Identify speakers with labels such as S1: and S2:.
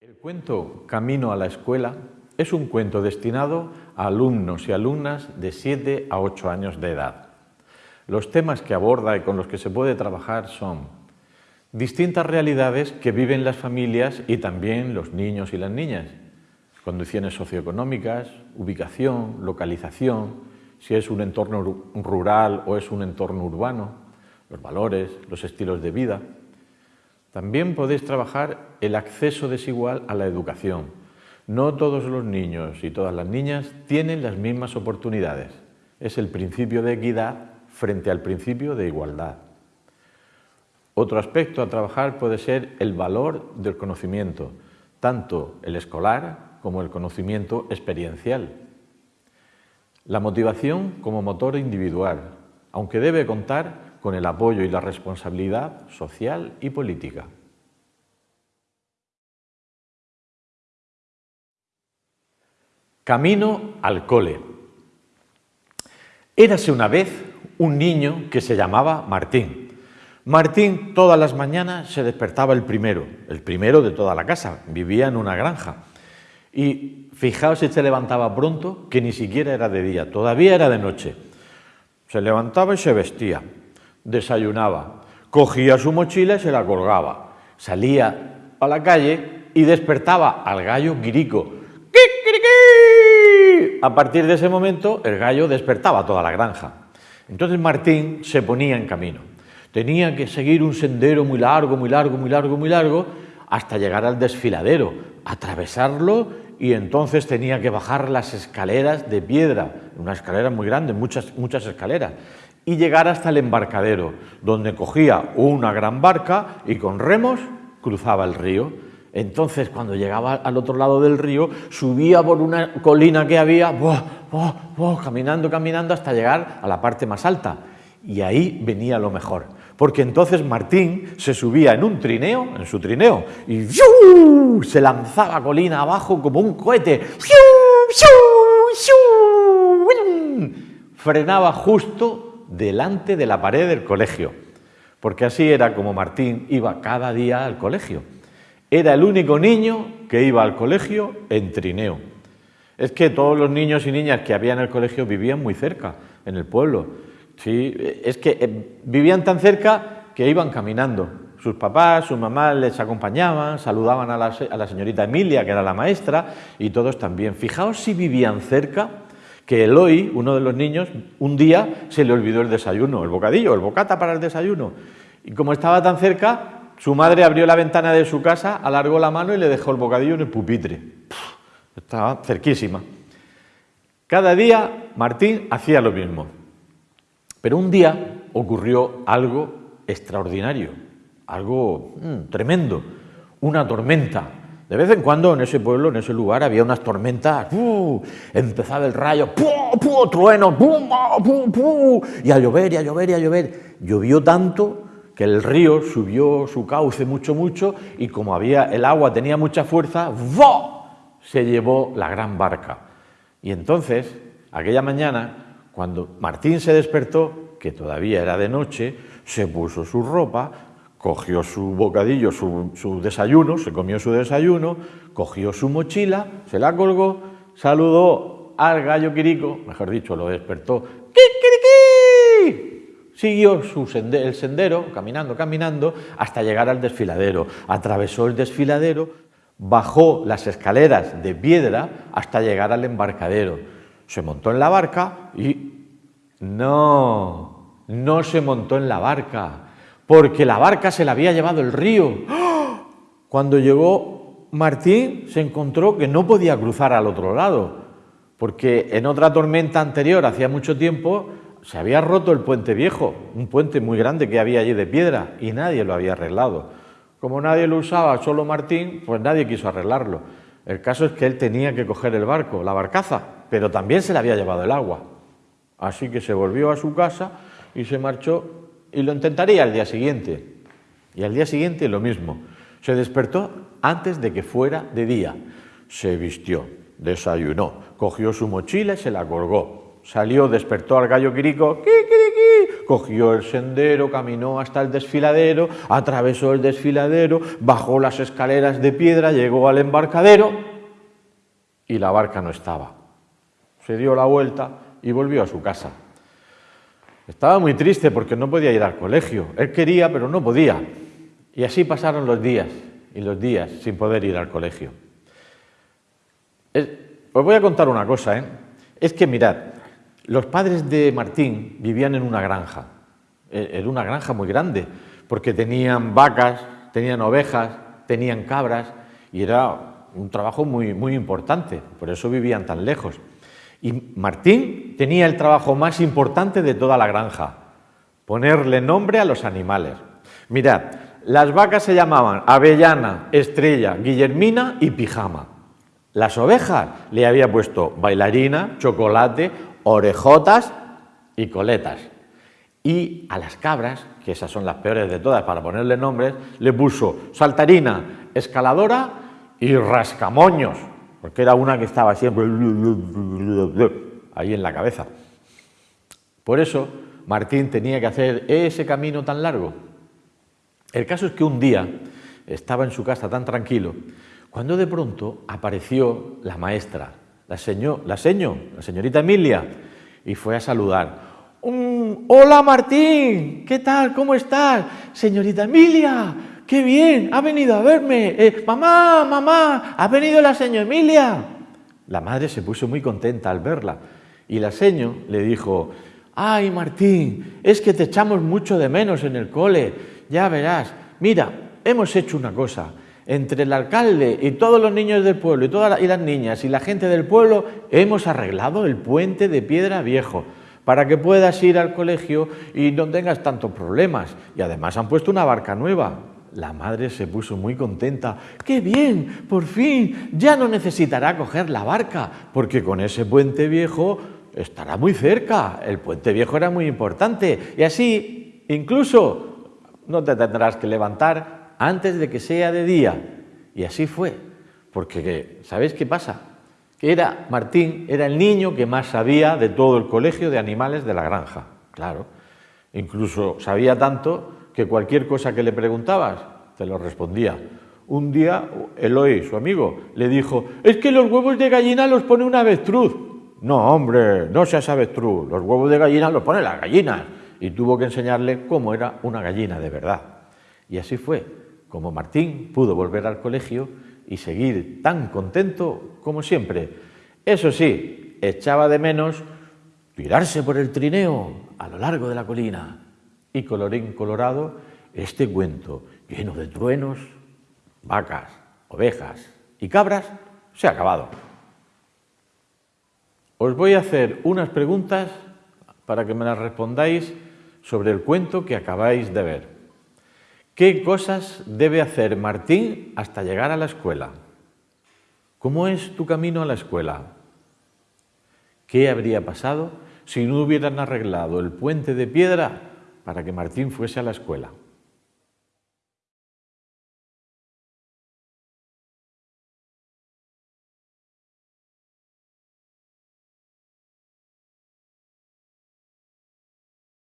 S1: El cuento Camino a la escuela es un cuento destinado a alumnos y alumnas de 7 a 8 años de edad. Los temas que aborda y con los que se puede trabajar son distintas realidades que viven las familias y también los niños y las niñas, condiciones socioeconómicas, ubicación, localización, si es un entorno rural o es un entorno urbano, los valores, los estilos de vida. También podéis trabajar el acceso desigual a la educación. No todos los niños y todas las niñas tienen las mismas oportunidades. Es el principio de equidad frente al principio de igualdad. Otro aspecto a trabajar puede ser el valor del conocimiento, tanto el escolar como el conocimiento experiencial. La motivación como motor individual, aunque debe contar con el apoyo y la responsabilidad social y política. Camino al cole. Érase una vez un niño que se llamaba Martín. Martín todas las mañanas se despertaba el primero, el primero de toda la casa, vivía en una granja. Y fijaos si se levantaba pronto, que ni siquiera era de día, todavía era de noche. Se levantaba y se vestía, desayunaba, cogía su mochila y se la colgaba, salía a la calle y despertaba al gallo quirico. A partir de ese momento el gallo despertaba toda la granja. Entonces Martín se ponía en camino. Tenía que seguir un sendero muy largo, muy largo, muy largo, muy largo, hasta llegar al desfiladero, atravesarlo y entonces tenía que bajar las escaleras de piedra, una escalera muy grande, muchas, muchas escaleras, y llegar hasta el embarcadero, donde cogía una gran barca y con remos cruzaba el río. Entonces, cuando llegaba al otro lado del río, subía por una colina que había, caminando, caminando, hasta llegar a la parte más alta. Y ahí venía lo mejor, porque entonces Martín se subía en un trineo, en su trineo, y se lanzaba colina abajo como un cohete. Frenaba justo delante de la pared del colegio, porque así era como Martín iba cada día al colegio. Era el único niño que iba al colegio en trineo. Es que todos los niños y niñas que había en el colegio vivían muy cerca, en el pueblo. Sí, es que eh, vivían tan cerca que iban caminando. Sus papás, sus mamás les acompañaban, saludaban a la, a la señorita Emilia, que era la maestra, y todos también. Fijaos si vivían cerca que Eloy, uno de los niños, un día se le olvidó el desayuno, el bocadillo, el bocata para el desayuno. Y como estaba tan cerca, su madre abrió la ventana de su casa, alargó la mano y le dejó el bocadillo en el pupitre. estaba cerquísima. Cada día Martín hacía lo mismo. Pero un día ocurrió algo extraordinario, algo mm, tremendo, una tormenta de vez en cuando en ese pueblo, en ese lugar, había unas tormentas, empezaba el rayo, ¡pum, pum, trueno, ¡pum, pum, pum! y a llover, y a llover, y a llover. Llovió tanto que el río subió su cauce mucho, mucho, y como había el agua tenía mucha fuerza, ¡vo! se llevó la gran barca. Y entonces, aquella mañana, cuando Martín se despertó, que todavía era de noche, se puso su ropa, cogió su bocadillo, su, desayuno, se comió su desayuno, cogió su mochila, se la colgó, saludó al gallo quirico, mejor dicho, lo despertó, ¡Kikiriki! Siguió el sendero, caminando, caminando, hasta llegar al desfiladero. Atravesó el desfiladero, bajó las escaleras de piedra hasta llegar al embarcadero. Se montó en la barca y... No, no se montó en la barca, porque la barca se la había llevado el río. Cuando llegó Martín se encontró que no podía cruzar al otro lado, porque en otra tormenta anterior, hacía mucho tiempo, se había roto el puente viejo, un puente muy grande que había allí de piedra, y nadie lo había arreglado. Como nadie lo usaba, solo Martín, pues nadie quiso arreglarlo. El caso es que él tenía que coger el barco, la barcaza, pero también se le había llevado el agua. Así que se volvió a su casa y se marchó y lo intentaría al día siguiente. Y al día siguiente lo mismo. Se despertó antes de que fuera de día. Se vistió, desayunó, cogió su mochila y se la colgó. Salió, despertó al gallo quirico, cogió el sendero, caminó hasta el desfiladero, atravesó el desfiladero, bajó las escaleras de piedra, llegó al embarcadero y la barca no estaba. Se dio la vuelta y volvió a su casa. Estaba muy triste porque no podía ir al colegio. Él quería, pero no podía. Y así pasaron los días y los días sin poder ir al colegio. os voy a contar una cosa, ¿eh? Es que mirad, los padres de Martín vivían en una granja, era una granja muy grande, porque tenían vacas, tenían ovejas, tenían cabras, y era un trabajo muy, muy importante, por eso vivían tan lejos. Y Martín tenía el trabajo más importante de toda la granja, ponerle nombre a los animales. Mirad, las vacas se llamaban Avellana, Estrella, Guillermina y Pijama. Las ovejas le había puesto bailarina, chocolate, orejotas y coletas. Y a las cabras, que esas son las peores de todas para ponerle nombres, le puso saltarina, escaladora y rascamoños, porque era una que estaba siempre ahí en la cabeza. Por eso Martín tenía que hacer ese camino tan largo. El caso es que un día estaba en su casa tan tranquilo cuando de pronto apareció la maestra, la, señor, la, la señorita Emilia, y fue a saludar. Mm, hola Martín, ¿qué tal? ¿Cómo estás? Señorita Emilia, qué bien, ha venido a verme. Eh, mamá, mamá, ha venido la señora Emilia. La madre se puso muy contenta al verla y la seño le dijo, ay Martín, es que te echamos mucho de menos en el cole, ya verás, mira, hemos hecho una cosa, entre el alcalde y todos los niños del pueblo y, todas y las niñas y la gente del pueblo, hemos arreglado el puente de piedra viejo para que puedas ir al colegio y no tengas tantos problemas. Y además han puesto una barca nueva. La madre se puso muy contenta. ¡Qué bien! Por fin ya no necesitará coger la barca, porque con ese puente viejo estará muy cerca. El puente viejo era muy importante. Y así, incluso, no te tendrás que levantar antes de que sea de día. Y así fue, porque ¿sabéis qué pasa? Que era Martín, era el niño que más sabía de todo el colegio de animales de la granja, claro. Incluso sabía tanto que cualquier cosa que le preguntabas, te lo respondía. Un día Eloy, su amigo, le dijo, es que los huevos de gallina los pone una avestruz. No, hombre, no seas avestruz, los huevos de gallina los pone la gallina. Y tuvo que enseñarle cómo era una gallina de verdad. Y así fue como Martín pudo volver al colegio y seguir tan contento como siempre. Eso sí, echaba de menos tirarse por el trineo a lo largo de la colina. Y colorín colorado, este cuento lleno de truenos, vacas, ovejas y cabras se ha acabado. Os voy a hacer unas preguntas para que me las respondáis sobre el cuento que acabáis de ver. ¿Qué cosas debe hacer Martín hasta llegar a la escuela? ¿Cómo es tu camino a la escuela? ¿Qué habría pasado si no hubieran arreglado el puente de piedra para que Martín fuese a la escuela?